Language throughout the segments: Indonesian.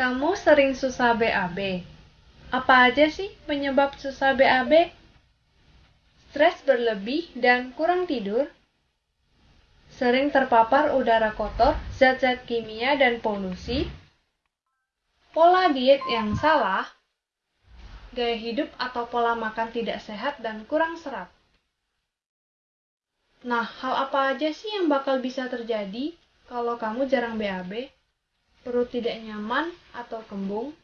Kamu sering susah BAB. Apa aja sih penyebab susah BAB? Stres berlebih dan kurang tidur, sering terpapar udara kotor, zat-zat kimia dan polusi, pola diet yang salah, gaya hidup atau pola makan tidak sehat dan kurang serat. Nah, hal apa aja sih yang bakal bisa terjadi kalau kamu jarang BAB? Perut tidak nyaman atau kembung,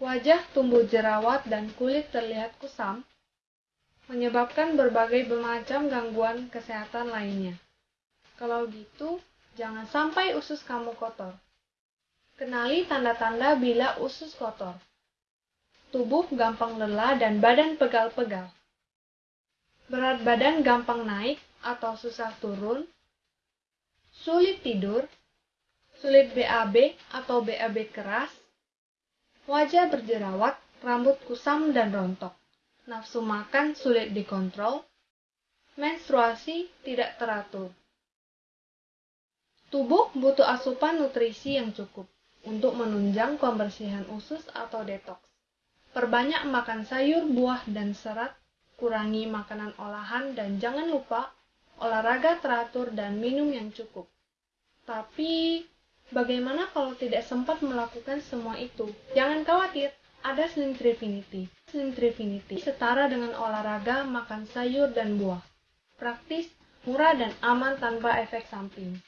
wajah tumbuh jerawat dan kulit terlihat kusam, menyebabkan berbagai macam gangguan kesehatan lainnya. Kalau gitu, jangan sampai usus kamu kotor. Kenali tanda-tanda bila usus kotor. Tubuh gampang lelah dan badan pegal-pegal. Berat badan gampang naik atau susah turun. Sulit tidur, sulit BAB atau BAB keras, wajah berjerawat, rambut kusam dan rontok, nafsu makan sulit dikontrol, menstruasi tidak teratur. Tubuh butuh asupan nutrisi yang cukup untuk menunjang pembersihan usus atau detox. Perbanyak makan sayur, buah, dan serat, kurangi makanan olahan, dan jangan lupa olahraga teratur dan minum yang cukup. Tapi, Bagaimana kalau tidak sempat melakukan semua itu? Jangan khawatir, ada Slim Trifinity. Slim Trifinity setara dengan olahraga, makan sayur, dan buah. Praktis, murah, dan aman tanpa efek samping.